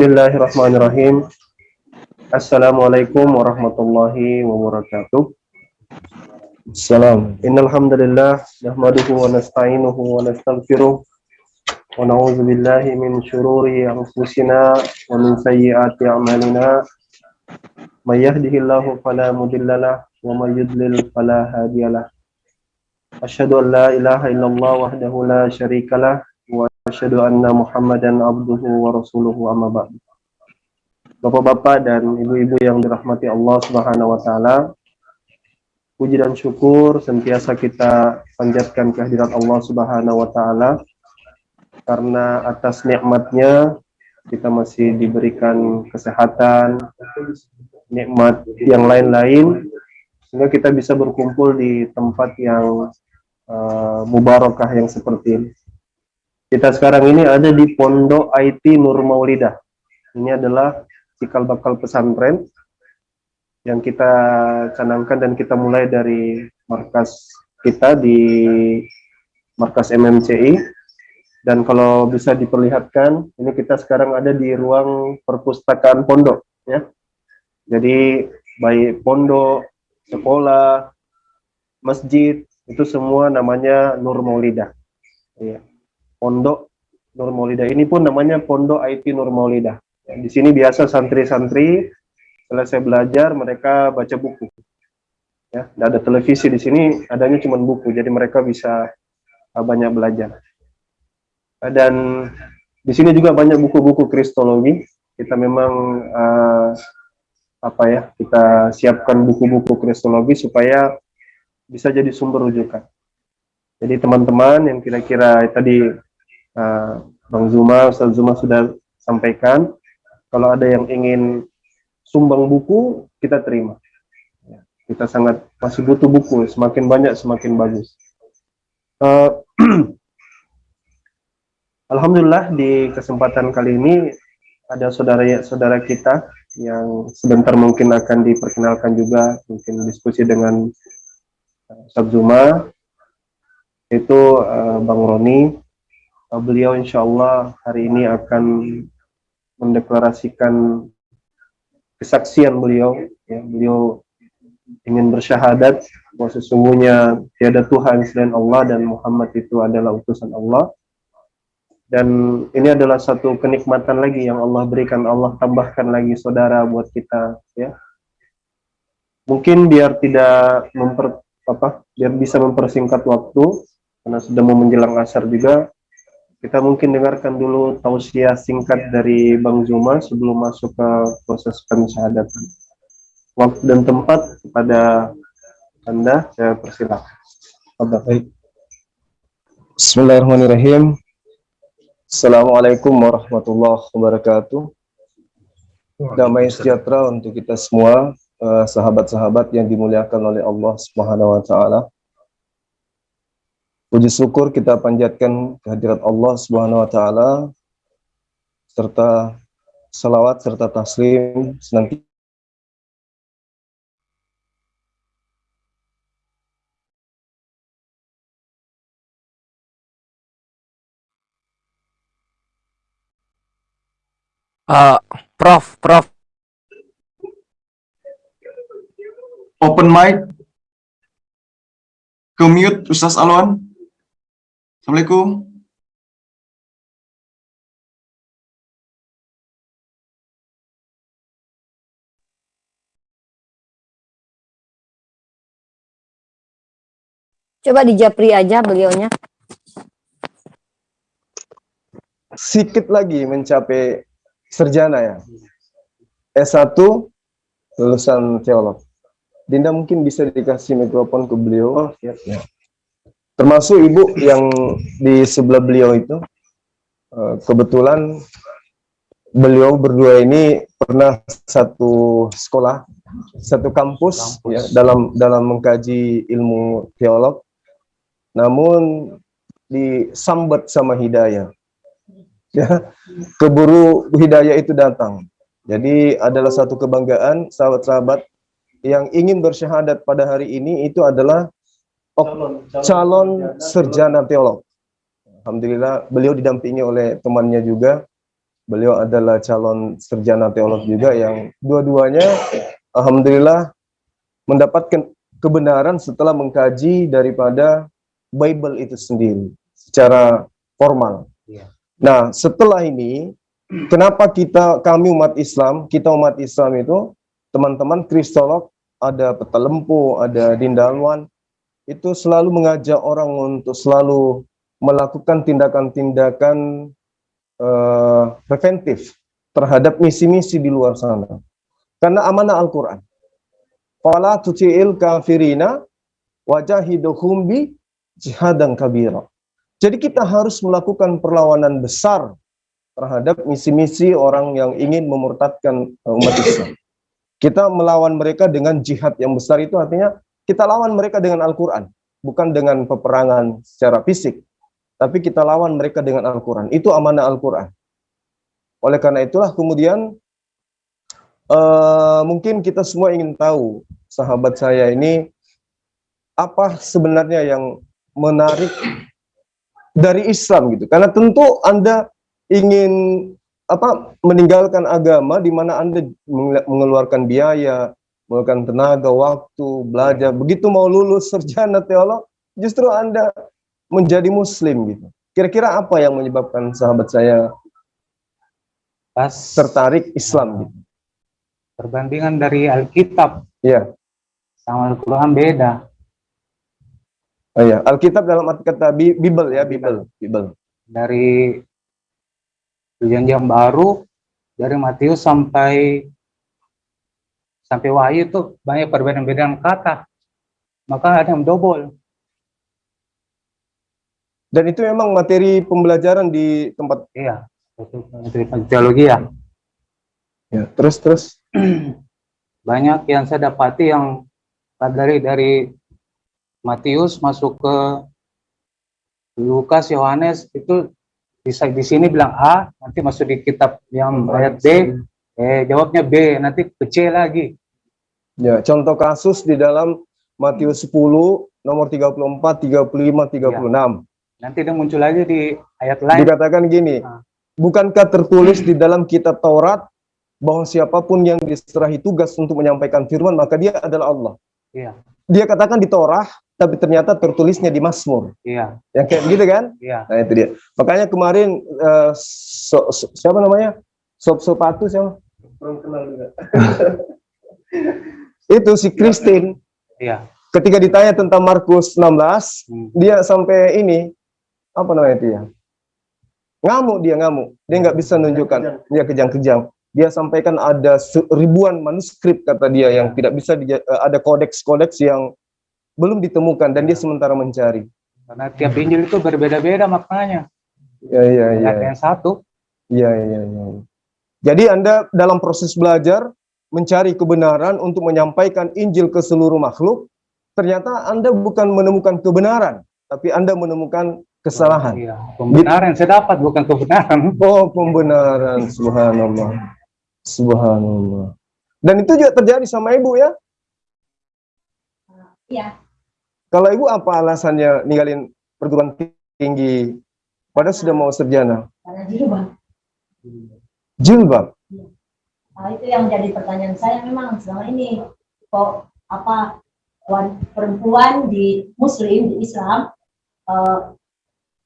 Bismillahirrahmanirrahim. Assalamualaikum warahmatullahi wabarakatuh. Salam. Innal hamdalillah nahmaduhu wa nasta'inuhu wa nastaghfiruh wa na'udzu billahi min shururi anfusina wa min sayyiati a'malina. May yahdihillahu fala mudhillalah wa may yudlil fala hadiyalah. Asyhadu an la ilaha illallah wahdahu la syarikalah asyhadu anna Muhammadan abduhu wa rasuluhu amma ba'du. Bapak-bapak dan ibu-ibu yang dirahmati Allah Subhanahu wa taala, puji dan syukur sentiasa kita panjatkan kehadirat Allah Subhanahu wa taala karena atas nikmatnya kita masih diberikan kesehatan, nikmat yang lain-lain sehingga kita bisa berkumpul di tempat yang uh, mubarakah yang seperti ini. Kita sekarang ini ada di Pondok IT Nur Maulidah. Ini adalah cikal bakal pesantren yang kita canangkan dan kita mulai dari markas kita di markas MMCI dan kalau bisa diperlihatkan ini kita sekarang ada di ruang perpustakaan pondok ya jadi baik pondok sekolah masjid itu semua namanya Nur Maulidah ya. Pondok Nur Maulidah ini pun namanya pondok IT Nur Maulidah ya, di sini biasa santri-santri selesai belajar mereka baca buku. Ya tidak ada televisi di sini adanya cuma buku jadi mereka bisa uh, banyak belajar. Dan di sini juga banyak buku-buku kristologi. Kita memang uh, apa ya kita siapkan buku-buku kristologi supaya bisa jadi sumber rujukan. Jadi teman-teman yang kira-kira tadi uh, Bang Zuma Ustaz Zuma sudah sampaikan kalau ada yang ingin sumbang buku kita terima. Ya, kita sangat masih butuh buku, semakin banyak semakin bagus. Uh, Alhamdulillah di kesempatan kali ini ada saudara-saudara kita yang sebentar mungkin akan diperkenalkan juga, mungkin diskusi dengan uh, Sabzuma, itu uh, Bang Roni. Uh, beliau insya Allah hari ini akan mendeklarasikan kesaksian beliau ya. Beliau ingin bersyahadat bahwa sesungguhnya tiada Tuhan selain Allah dan Muhammad itu adalah utusan Allah. Dan ini adalah satu kenikmatan lagi yang Allah berikan Allah tambahkan lagi saudara buat kita ya. Mungkin biar tidak memper apa biar bisa mempersingkat waktu karena sudah mau menjelang asar juga kita mungkin dengarkan dulu tausiah singkat dari Bang Zuma sebelum masuk ke proses pensyahadatan. Waktu dan tempat kepada Anda saya persilakan. Baik. Bismillahirrahmanirrahim. Assalamualaikum warahmatullahi wabarakatuh. Damai sejahtera untuk kita semua, eh, sahabat-sahabat yang dimuliakan oleh Allah Subhanahu wa taala. Puji syukur kita panjatkan kehadirat Allah Subhanahu wa taala serta salawat serta taslim senantiasa Uh, Prof, Prof. Open mic. Ke mute Ustaz Alwan. Assalamualaikum. Coba di Japri aja beliaunya. Sedikit lagi mencapai serjana ya. S1 lulusan teolog. Dinda mungkin bisa dikasih mikrofon ke beliau. Oh, siap. Ya termasuk ibu yang di sebelah beliau itu eh, kebetulan beliau berdua ini pernah satu sekolah satu kampus, kampus. ya dalam dalam mengkaji ilmu teolog. Namun disambat sama hidayah. Ya keburu hidayah itu datang. Jadi adalah satu kebanggaan sahabat-sahabat yang ingin bersyahadat pada hari ini itu adalah calon, calon, calon sarjana teolog. Alhamdulillah beliau didampingi oleh temannya juga Beliau adalah calon sarjana teolog juga yang dua-duanya alhamdulillah mendapatkan kebenaran setelah mengkaji daripada Bible itu sendiri secara formal. Iya. Nah, setelah ini kenapa kita kami umat Islam, kita umat Islam itu teman-teman kristolog, ada Petelempu, ada Dindalwan itu selalu mengajak orang untuk selalu melakukan tindakan-tindakan eh, preventif terhadap misi-misi di luar sana. Karena amanah Al-Quran. Fala tuti'il kafirina wajahiduhum bi jihadan kabira. Jadi kita harus melakukan perlawanan besar terhadap misi-misi orang yang ingin memurtadkan eh, umat Islam. Kita melawan mereka dengan jihad yang besar itu artinya kita lawan mereka dengan Al-Quran. Bukan dengan peperangan secara fisik. Tapi kita lawan mereka dengan Al-Quran. Itu amanah Al-Quran. Oleh karena itulah kemudian eh, mungkin kita semua ingin tahu sahabat saya ini apa sebenarnya yang menarik dari Islam gitu. Karena tentu Anda ingin apa meninggalkan agama di mana Anda menge- mengeluarkan biaya, mengeluarkan tenaga, waktu, belajar. Begitu mau lulus sarjana teolog, justru Anda menjadi muslim gitu. Kira-kira apa yang menyebabkan sahabat saya Pas tertarik Islam gitu? perbandingan dari Alkitab Iya. sama Al-Quran beda. Oh iya, Alkitab dalam arti kata Bi- Bible ya, Bible, Bible. Dari perjanjian baru, dari Matius sampai sampai Wahyu itu banyak perbedaan-perbedaan kata. Maka ada yang double. Dan itu memang materi pembelajaran di tempat Iya. Itu dari teologi ya. ya. Terus terus banyak yang saya dapati yang dari dari Matius masuk ke Lukas Yohanes itu bisa di sini bilang A nanti masuk di kitab yang ayat B eh jawabnya B nanti ke C lagi ya contoh kasus di dalam Matius 10 nomor 34, 35, 36. nanti dia muncul lagi di ayat lain Dikatakan gini, Ah. bukankah tertulis di dalam kitab Taurat bahwa siapa pun yang diserahi tugas untuk menyampaikan firman maka dia adalah Allah. iya Dia katakan di Torah, tapi ternyata tertulisnya di Mazmur. iya Yang kayak gitu kan? iya Nah itu dia. Makanya kemarin eh, so- so- siapa namanya? Sop Sopatu siapa? Kurang kenal juga. itu si Christine iya ketika ditanya tentang Markus 16, Hmm. dia sampai ini apa namanya itu ya? Ngamuk dia ngamuk. Dia nggak bisa nunjukkan. Dia kejang-kejang. Dia sampaikan ada ribuan manuskrip kata dia yang tidak bisa di, ada kodeks-kodeks yang belum ditemukan dan dia sementara mencari. karena tiap Injil itu berbeda-beda maknanya Ya ya ya. Yang satu Iya, iya, iya. Jadi Anda dalam proses belajar mencari kebenaran untuk menyampaikan Injil ke seluruh makhluk, ternyata Anda bukan menemukan kebenaran, tapi Anda menemukan kesalahan. iya pembenaran saya dapat bukan kebenaran Oh, pembenaran, subhanallah. Subhanallah. Dan itu juga terjadi sama Ibu ya? Iya. Kalau Ibu apa alasannya ninggalin perguruan tinggi padahal sudah mau sarjana? karena jilbab. Jilbab. Nah, itu yang menjadi pertanyaan saya memang selama ini kok apa perempuan di Muslim di Islam eh,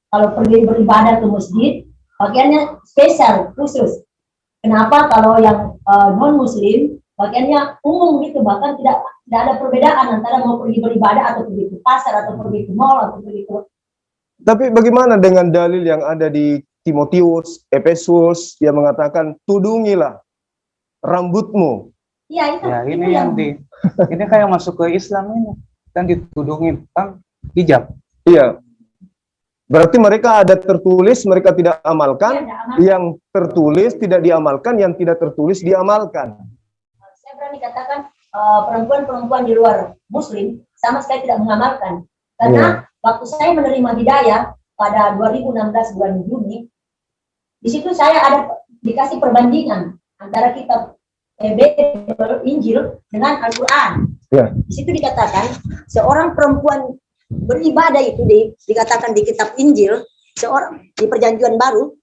kalau pergi beribadah ke masjid bagiannya spesial khusus. Kenapa kalau yang non Muslim bagiannya umum gitu bahkan tidak tidak ada perbedaan antara mau pergi beribadah atau pergi ke pasar atau pergi ke mall atau pergi ke Tapi bagaimana dengan dalil yang ada di Timotius, Efesus yang mengatakan tudungilah rambutmu. Iya itu. ya ini yang di ini kayak masuk ke Islam ini kan ditudungin kan hijab Iya. Berarti mereka ada tertulis, mereka tidak amalkan. Aman. Yang tertulis tidak diamalkan, yang tidak tertulis diamalkan. saya berani katakan eh, perempuan-perempuan di luar muslim sama sekali tidak mengamalkan karena waktu saya menerima hidayah pada 2016 bulan Juni di situ saya ada dikasih perbandingan antara kitab Injil dengan Al-Quran Ya. di situ dikatakan seorang perempuan beribadah itu di- dikatakan di kitab Injil seorang di perjanjian baru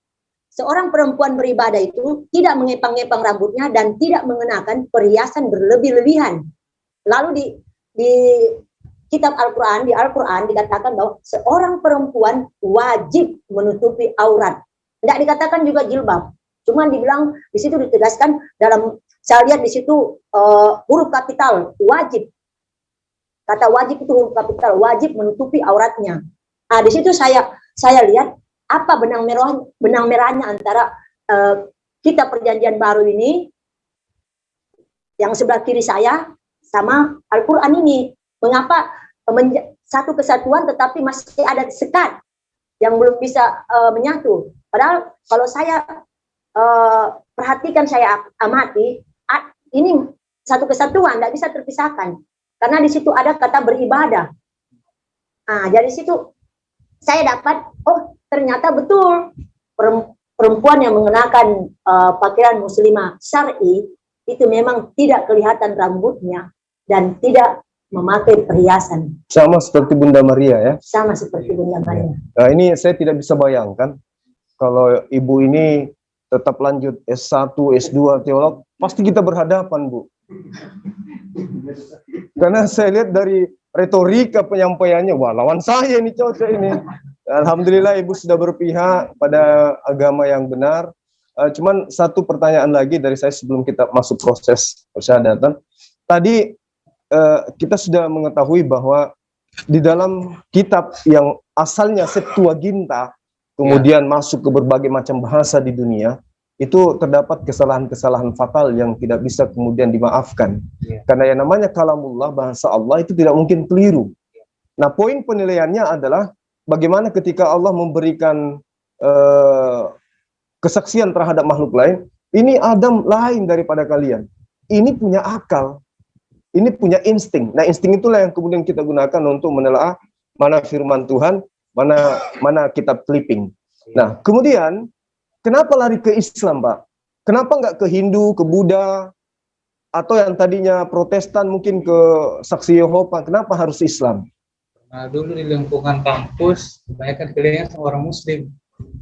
seorang perempuan beribadah itu tidak mengepang-epang rambutnya dan tidak mengenakan perhiasan berlebih-lebihan. Lalu di di kitab Al-Qur'an, di Al-Qur'an dikatakan bahwa seorang perempuan wajib menutupi aurat. Tidak dikatakan juga jilbab. Cuman dibilang di situ ditegaskan dalam saya lihat di situ eh, huruf kapital wajib. Kata wajib itu huruf kapital wajib menutupi auratnya. Nah, di situ saya saya lihat apa benang merah benang merahnya antara eh, kita perjanjian baru ini yang sebelah kiri saya sama Al-Qur'an ini. Mengapa menja- satu kesatuan tetapi masih ada sekat yang belum bisa eh, menyatu. Padahal kalau saya eh, perhatikan saya amati ini satu kesatuan tidak bisa terpisahkan karena di situ ada kata beribadah. Nah, jadi situ saya dapat oh ternyata betul perem- perempuan yang mengenakan eh, pakaian muslimah syar'i itu memang tidak kelihatan rambutnya dan tidak memakai perhiasan Sama seperti Bunda Maria ya. sama seperti Bunda Maria. Nah, ini saya tidak bisa bayangkan kalau ibu ini tetap lanjut S1, S2 teolog, pasti kita berhadapan, Bu. Karena saya lihat dari retorika penyampaiannya, wah lawan saya ini cocok ini. Alhamdulillah ibu sudah berpihak pada agama yang benar. Eh, cuman satu pertanyaan lagi dari saya sebelum kita masuk proses persyahadatan. Tadi eh, kita sudah mengetahui bahwa di dalam kitab yang asalnya Septuaginta kemudian masuk ke berbagai macam bahasa di dunia itu terdapat kesalahan-kesalahan fatal yang tidak bisa kemudian dimaafkan Iya. karena yang namanya kalamullah bahasa Allah itu tidak mungkin keliru nah poin penilaiannya adalah bagaimana ketika Allah memberikan eh, kesaksian terhadap makhluk lain ini Adam lain daripada kalian ini punya akal ini punya insting. Nah, insting itulah yang kemudian kita gunakan untuk menelaah mana firman Tuhan, mana mana kitab clipping. Nah, kemudian kenapa lari ke Islam, Pak? Kenapa nggak ke Hindu, ke Buddha, atau yang tadinya Protestan mungkin ke Saksi Yehova? Kenapa harus Islam? Nah, dulu di lingkungan kampus kebanyakan sama orang muslim.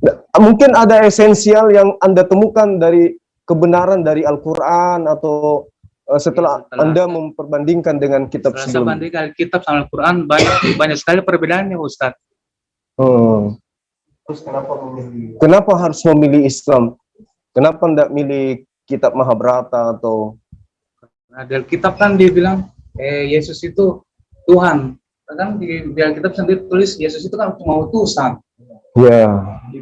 Nah, Mungkin ada esensial yang Anda temukan dari kebenaran dari Al-Quran atau eh, setelah Setelah- Anda memperbandingkan dengan kitab sebelumnya. bandingkan kitab sama Al-Quran banyak banyak sekali perbedaannya Ustaz. Hmm. Terus kenapa memilih? Kenapa harus memilih Islam? Kenapa tidak milih kitab Mahabharata atau Nah, di Alkitab kan dia bilang eh Yesus itu Tuhan. Kan di, di Alkitab sendiri tulis Yesus itu kan cuma utusan. ya?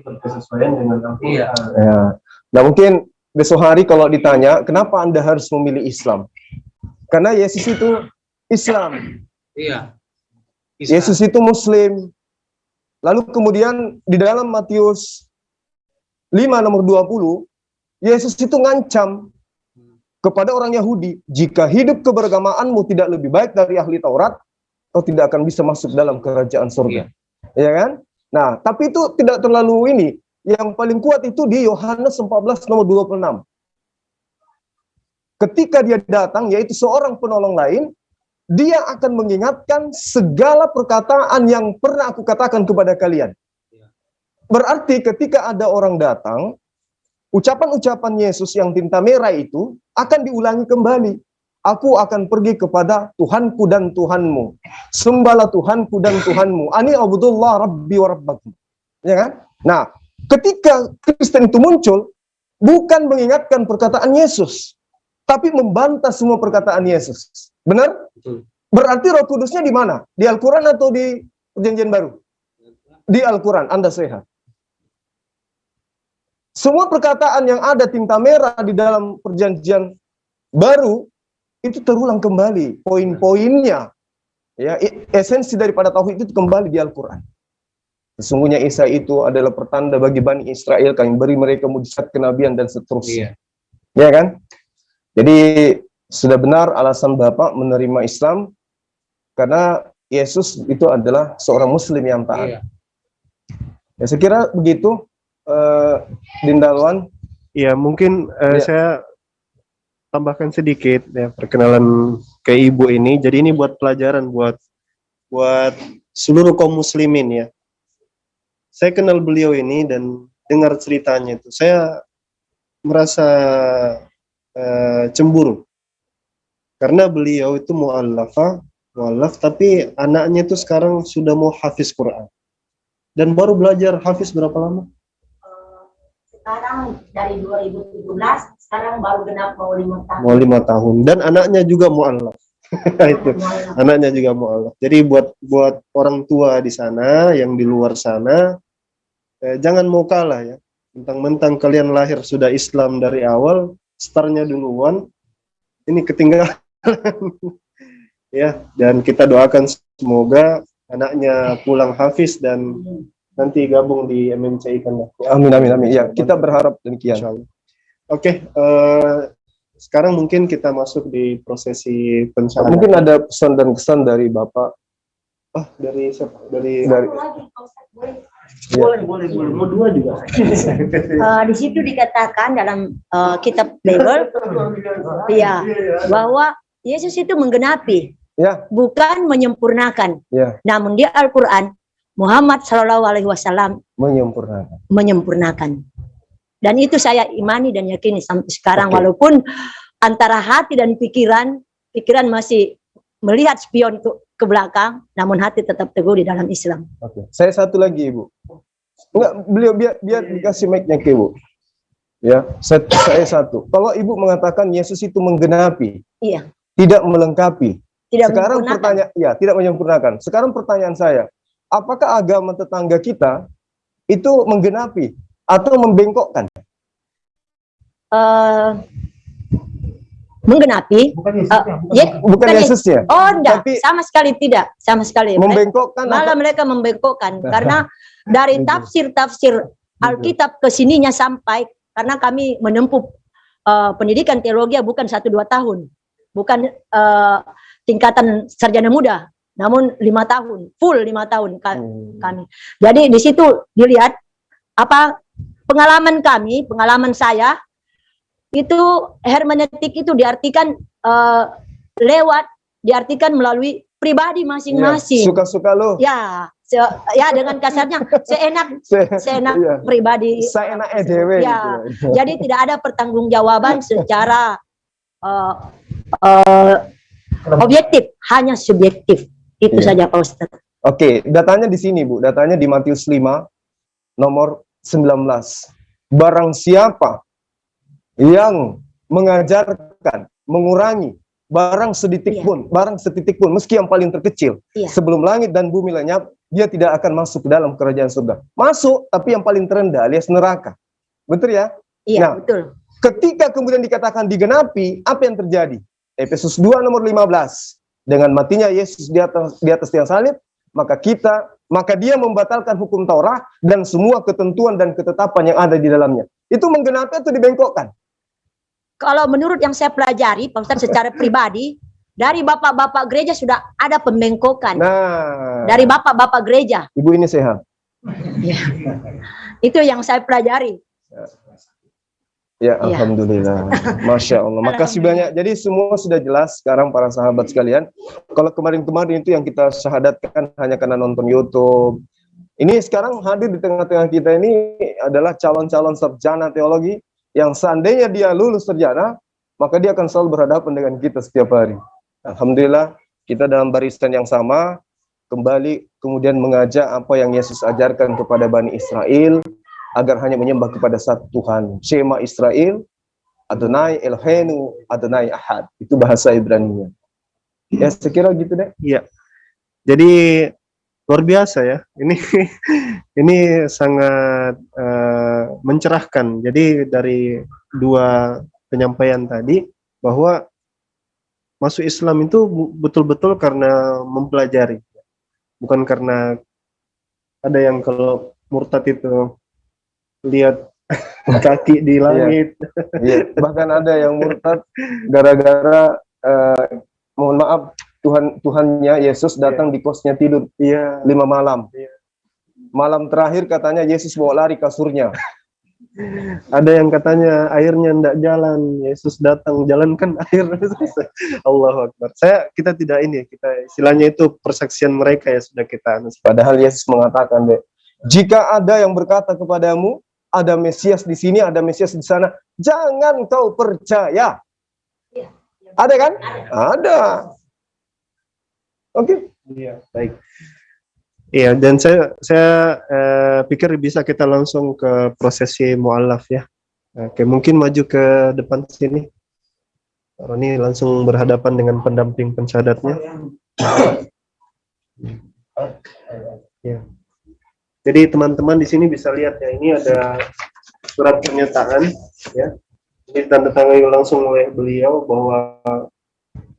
Berkesesuaian dengan Iya. Ya. Nah mungkin besok hari kalau ditanya kenapa anda harus memilih Islam? Karena Yesus itu Islam, Iya. Bisa. Yesus itu Muslim. Lalu kemudian di dalam Matius 5 nomor 20, Yesus itu ngancam kepada orang Yahudi, jika hidup keberagamaanmu tidak lebih baik dari ahli Taurat, kau tidak akan bisa masuk dalam kerajaan surga. Ya kan? Nah, tapi itu tidak terlalu ini. Yang paling kuat itu di Yohanes 14 nomor 26. Ketika dia datang, yaitu seorang penolong lain, dia akan mengingatkan segala perkataan yang pernah aku katakan kepada kalian. Berarti ketika ada orang datang, ucapan-ucapan Yesus yang tinta merah itu akan diulangi kembali. Aku akan pergi kepada Tuhanku dan Tuhanmu. Sembahlah Tuhanku dan Tuhanmu. Ani abdullah rabbi wa rabbakum. Ya kan? Nah, ketika Kristen itu muncul, bukan mengingatkan perkataan Yesus, tapi membantah semua perkataan Yesus. Benar? Betul. Berarti Roh Kudusnya di mana? Di Al-Quran atau di Perjanjian Baru? Di Al-Quran, Anda sehat. Semua perkataan yang ada tinta merah di dalam Perjanjian Baru itu terulang kembali poin-poinnya. Ya, esensi daripada tauhid itu kembali di Al-Quran. Sesungguhnya Isa itu adalah pertanda bagi Bani Israel kami beri mereka mujizat kenabian dan seterusnya. Iya. Ya kan? Jadi sudah benar alasan Bapak menerima Islam karena Yesus itu adalah seorang muslim yang taat. Iya. Ya, saya kira begitu eh Dindalwan. Ya, mungkin eh, Ya. saya tambahkan sedikit ya perkenalan ke ibu ini. Jadi ini buat pelajaran buat buat seluruh kaum muslimin ya. Saya kenal beliau ini dan dengar ceritanya itu saya merasa eh, cemburu karena beliau itu mu'allafa mu'allaf tapi anaknya itu sekarang sudah mau hafiz Quran dan baru belajar hafiz berapa lama? Eh, sekarang dari 2017 sekarang baru genap mau lima tahun Mau lima tahun dan anaknya juga mu'allaf itu anaknya juga mu'alaf. Jadi buat buat orang tua di sana yang di luar sana eh, jangan mau kalah ya. Mentang-mentang kalian lahir sudah Islam dari awal, startnya duluan, ini ketinggalan. ya, dan kita doakan semoga anaknya pulang hafiz dan nanti gabung di MMCI kan. Amin amin amin. Ya, kita berharap demikian. Insyaallah. Oke, eh, sekarang mungkin kita masuk di prosesi pencahayaan. Mungkin ada pesan dan kesan dari Bapak Oh, dari siapa? Dari dari Ustadz, boleh? boleh, boleh, boleh. Mau dua juga. Eh, di situ dikatakan dalam eh, kitab Bible ya bahwa Yesus itu menggenapi Ya. bukan menyempurnakan ya namun di Al-Qur'an Muhammad Shallallahu alaihi wasallam menyempurnakan. menyempurnakan dan itu saya imani dan yakini sampai sekarang Oke. walaupun antara hati dan pikiran pikiran masih melihat spion ke, ke belakang namun hati tetap teguh di dalam Islam Oke. Saya satu lagi Ibu. Enggak, beliau biar biar dikasih mic-nya ke Ibu. Ya, saya, saya satu. Kalau Ibu mengatakan Yesus itu menggenapi, iya tidak melengkapi. tidak Sekarang pertanyaan, ya tidak menyempurnakan. Sekarang pertanyaan saya, apakah agama tetangga kita itu menggenapi atau membengkokkan? Eh, menggenapi? Eh, ya, Bukan bukan Yesusnya, Oh, enggak, Tapi- sama sekali tidak, sama sekali. Membengkokkan malah atau mereka membengkokkan. Karena dari tafsir-tafsir Alkitab ke sininya sampai karena kami menempuh eh, pendidikan teologi bukan satu dua tahun, bukan eh, tingkatan sarjana muda, namun lima tahun, full lima tahun ka- Hmm. kami. Jadi di situ dilihat apa pengalaman kami, pengalaman saya itu hermeneutik itu diartikan eh, lewat diartikan melalui pribadi Ya, masing-masing. Suka-suka lo. Ya, se- ya dengan kasarnya seenak Se- seenak Iya. pribadi. Saya enak EDW Ya, gitu. jadi tidak ada pertanggungjawaban secara eh, eh, objektif, hanya subjektif. Itu Iya. saja Pak Ustadz. Oke, datanya di sini, Bu. Datanya di Matius 5 nomor 19. Barang siapa yang mengajarkan, mengurangi barang setitik Iya. pun, barang setitik pun, meski yang paling terkecil, Iya. sebelum langit dan bumi lenyap, dia tidak akan masuk ke dalam kerajaan surga. Masuk, tapi yang paling terendah alias neraka. Betul ya? Iya, Nah. betul. Ketika kemudian dikatakan digenapi, apa yang terjadi? Efesus 2 nomor 15. Dengan matinya Yesus di atas di atas tiang salib, maka kita maka dia membatalkan hukum Taurat dan semua ketentuan dan ketetapan yang ada di dalamnya. Itu menggenapi atau dibengkokkan? Kalau menurut yang saya pelajari, Pak Ustadz secara pribadi, dari bapak-bapak gereja sudah ada pembengkokan. Nah, Dari bapak-bapak gereja. ibu ini sehat. Itu yang saya pelajari. Ya, Iya. alhamdulillah. Masya Allah. Makasih banyak. Jadi semua sudah jelas sekarang para sahabat sekalian. Kalau kemarin-kemarin itu yang kita syahadatkan hanya karena nonton YouTube. Ini sekarang hadir di tengah-tengah kita ini adalah calon-calon sarjana teologi yang seandainya dia lulus sarjana, maka dia akan selalu berhadapan dengan kita setiap hari. Alhamdulillah, kita dalam barisan yang sama, kembali kemudian mengajak apa yang Yesus ajarkan kepada Bani Israel, agar hanya menyembah kepada satu Tuhan. Shema Israel, Adonai Eloheinu, Adonai Ahad. Itu bahasa Ibrani-nya. Ya, sekira gitu deh. Iya. Jadi luar biasa ya. Ini ini sangat eh, mencerahkan. Jadi dari dua penyampaian tadi bahwa masuk Islam itu betul-betul karena mempelajari. Bukan karena ada yang kalau murtad itu lihat kaki di langit. Iya. Bahkan ada yang murtad gara-gara eh, mohon maaf Tuhan Tuhannya Yesus datang di kosnya tidur Iya. lima malam. Iya. Malam terakhir katanya Yesus bawa lari kasurnya. Ada yang katanya airnya ndak jalan, Yesus datang jalankan air. Allahu Akbar. Saya kita tidak ini, kita istilahnya itu persaksian mereka ya sudah kita anu. Padahal Yesus mengatakan deh, jika ada yang berkata kepadamu, ada Mesias di sini, ada Mesias di sana. Jangan kau percaya. Iya. Ada kan? Ada. Ada. Oke. Iya, baik. Iya, dan saya saya eh, pikir bisa kita langsung ke prosesi mualaf ya. Oke, mungkin maju ke depan sini. Roni langsung berhadapan dengan pendamping pensyahadatnya. Ya. Jadi teman-teman di sini bisa lihat ya, ini ada surat pernyataan ya. Ini tanda tangan langsung oleh beliau bahwa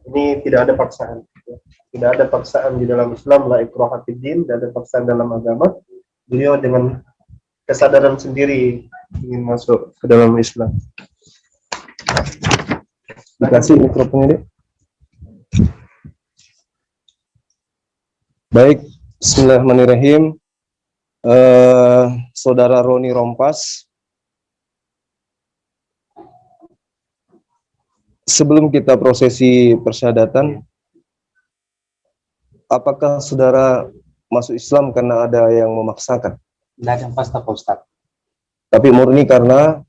ini tidak ada paksaan. ya. Tidak ada paksaan di dalam Islam, la ikraha fid din, tidak ada paksaan dalam agama. Beliau dengan kesadaran sendiri ingin masuk ke dalam Islam. Dikasih mikrofonnya deh. Baik, Bismillahirrahmanirrahim. Eh, Saudara Roni Rompas, sebelum kita prosesi persyahadatan, apakah saudara masuk Islam karena ada yang memaksakan? Tidak ada yang pasti Pak Ustadz. Tapi murni karena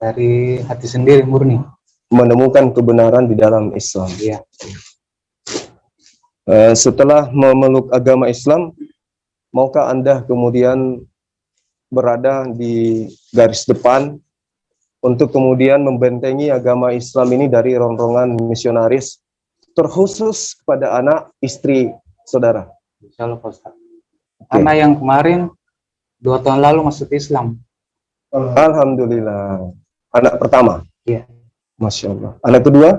Dari hati sendiri murni. menemukan kebenaran di dalam Islam. Iya. Eh, setelah memeluk agama Islam, maukah Anda kemudian berada di garis depan untuk kemudian membentengi agama Islam ini dari rongrongan misionaris, terkhusus kepada anak istri saudara? Insya Allah Pak Ustadz. Karena yang kemarin dua tahun lalu masuk Islam. Alhamdulillah. Anak pertama? Iya. Masya Allah. Anak kedua?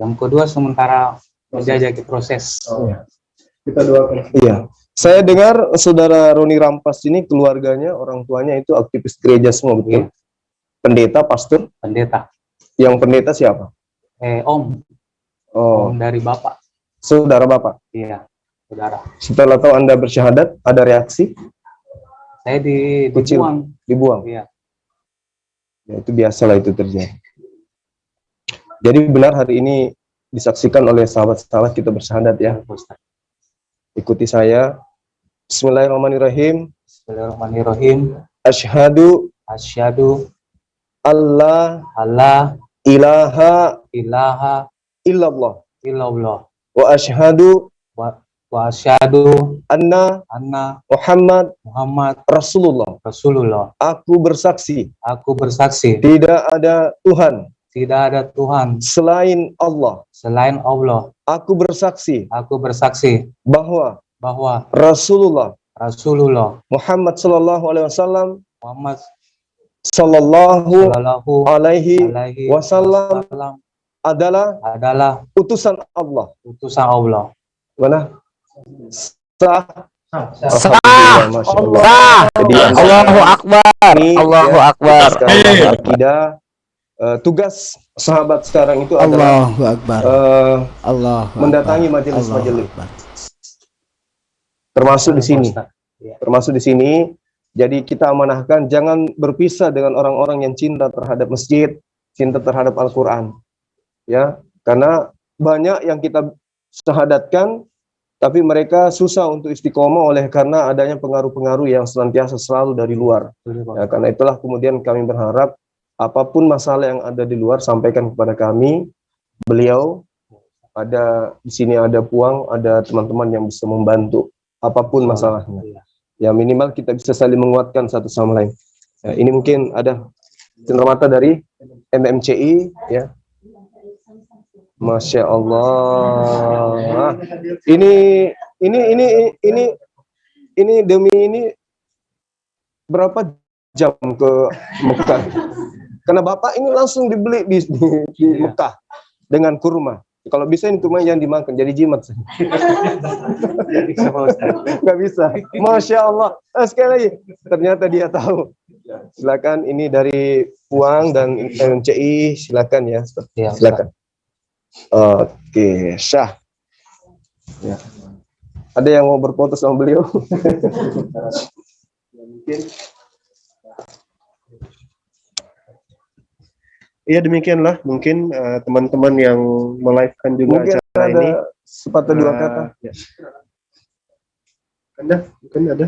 Yang kedua sementara menjajaki proses. Iya. Kita doakan. Iya. Saya dengar saudara Roni Rampas ini keluarganya, orang tuanya itu aktivis gereja semua, betul? Iya. Pendeta, pastor. Pendeta. Yang pendeta siapa? Eh Om. Oh, Om dari Bapak. saudara bapak. Iya. Saudara. Setelah tahu Anda bersyahadat, ada reaksi? Saya di Kecil. dibuang. Dibuang. Iya. Ya, itu biasalah itu terjadi. Jadi benar hari ini disaksikan oleh sahabat-sahabat kita bersyahadat ya. Ustadz. Ikuti saya. Bismillahirrahmanirrahim. Bismillahirrahmanirrahim. Asyhadu Asyhadu Allah alla ilaha ilaha illallah illallah wa asyhadu wa, wa asyhadu anna anna Muhammad Muhammad Rasulullah. Rasulullah. Aku bersaksi Aku bersaksi tidak ada Tuhan tidak ada Tuhan selain Allah. selain Allah. Aku bersaksi Aku bersaksi bahwa bahwa Rasulullah Rasulullah Muhammad Sallallahu Alaihi Wasallam Muhammad Sallallahu Alaihi Alaihi Wasallam adalah adalah utusan Allah. utusan Allah. Mana? Sah. Sah. Allah. Sah. Jadi Allahu Akbar. Ini, Allahu ya, Akbar. sekarang akidah eh, tugas sahabat sekarang itu adalah Allahu Akbar. eh, Allah mendatangi majelis-majelis. Termasuk di sini. termasuk di sini. Jadi kita amanahkan jangan berpisah dengan orang-orang yang cinta terhadap masjid, cinta terhadap Al-Qur'an. Ya, karena banyak yang kita syahadatkan tapi mereka susah untuk istiqomah oleh karena adanya pengaruh-pengaruh yang senantiasa selalu dari luar. Ya, karena itulah kemudian kami berharap apa pun masalah yang ada di luar sampaikan kepada kami. Beliau ada di sini ada Puang, ada teman-teman yang bisa membantu apa pun masalahnya. Ya minimal kita bisa saling menguatkan satu sama lain. Ya, ini mungkin ada cenderamata dari MMCI ya. Masya Allah. Ini ini ini ini ini demi ini berapa jam ke Mekah? Karena bapak ini langsung dibeli di, di, di Mekah dengan kurma. Kalau bisa ini kurma yang dimakan jadi jimat. Nggak bisa. Masya Allah. Eh, sekali lagi, ternyata dia tahu. Silakan ini dari Puang dan MCI, silakan ya. Ya, Silakan. Oke, Syah. Ya. Ada yang mau berfoto sama beliau? Iya demikianlah mungkin eh, teman-teman yang melive-kan juga Mungkin acara ada ini. sepatah dua Eh, kata. ya. Ada, mungkin ada.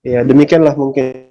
Ya demikianlah mungkin